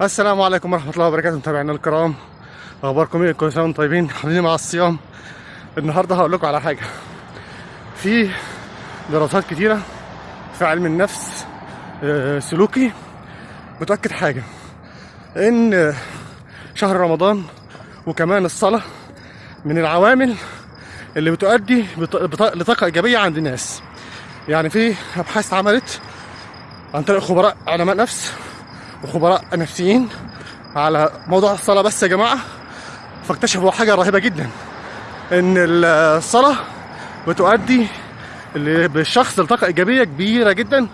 السلام عليكم ورحمة الله وبركاته متابعينا الكرام. أخباركم إيه؟ كل سنة وأنتم طيبين؟ حاضرين مع الصيام. النهاردة هقول لكم على حاجة. في دراسات كتيرة في علم النفس آه، سلوكي بتؤكد حاجة. إن شهر رمضان وكمان الصلاة من العوامل اللي بتؤدي لطاقة إيجابية عند الناس. يعني في أبحاث اتعملت عن طريق خبراء علماء نفس وخبراء نفسيين على موضوع الصلاة بس يا جماعة. فاكتشفوا حاجة رهيبة جدا إن الصلاة بتؤدي بالشخص لطاقة إيجابية كبيرة جدا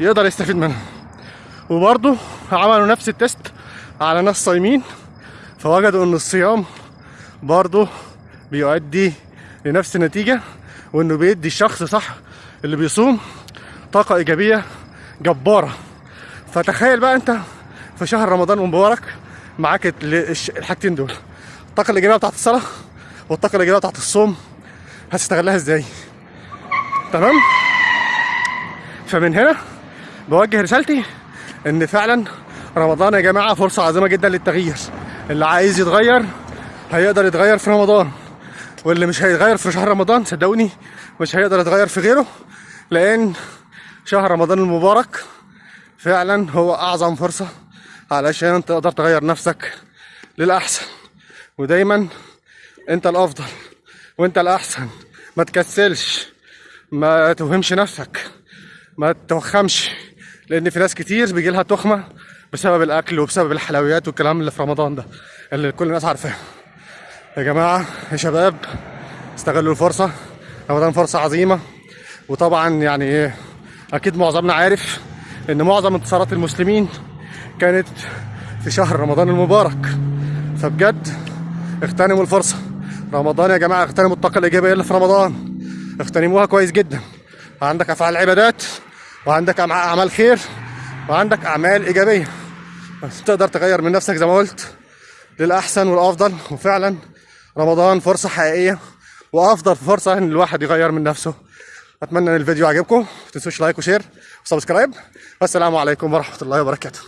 يقدر يستفيد منها. وبرضه عملوا نفس التست على ناس صايمين فوجدوا إن الصيام برضه بيؤدي لنفس النتيجة وإنه بيدي الشخص صح اللي بيصوم طاقة إيجابية جبارة. فتخيل بقى أنت في شهر رمضان المبارك معاك الحاجتين دول. الطاقة الإيجابية بتاعت الصلاة والطاقة الإيجابية بتاعت الصوم. هتستغلها إزاي؟ تمام؟ فمن هنا بوجه رسالتي إن فعلا رمضان يا جماعة فرصة عظيمة جدا للتغيير. اللي عايز يتغير هيقدر يتغير في رمضان. واللي مش هيتغير في شهر رمضان صدقوني مش هيقدر يتغير في غيره لأن شهر رمضان المبارك فعلا هو أعظم فرصة علشان تقدر تغير نفسك للأحسن. ودايما أنت الأفضل وأنت الأحسن. ما تكسلش ما توهمش نفسك ما توخمش لأن في ناس كتير بيجي لها تخمة بسبب الأكل وبسبب الحلويات والكلام اللي في رمضان ده اللي كل الناس عارفاه. يا جماعة يا شباب استغلوا الفرصة. رمضان فرصة عظيمة. وطبعا يعني إيه أكيد معظمنا عارف إن معظم انتصارات المسلمين كانت في شهر رمضان المبارك. فبجد اغتنموا الفرصة. رمضان يا جماعة اغتنموا الطاقة الإيجابية اللي في رمضان. اغتنموها كويس جدا. عندك أفعال عبادات وعندك أعمال- خير وعندك أعمال إيجابية. تقدر تغير من نفسك زي ما قلت للأحسن والأفضل. وفعلا رمضان فرصة حقيقية وأفضل فرصة إن الواحد يغير من نفسه. أتمنى إن الفيديو عجبكم. ما تنسوش like و share و subscribe. والسلام عليكم ورحمة الله وبركاته.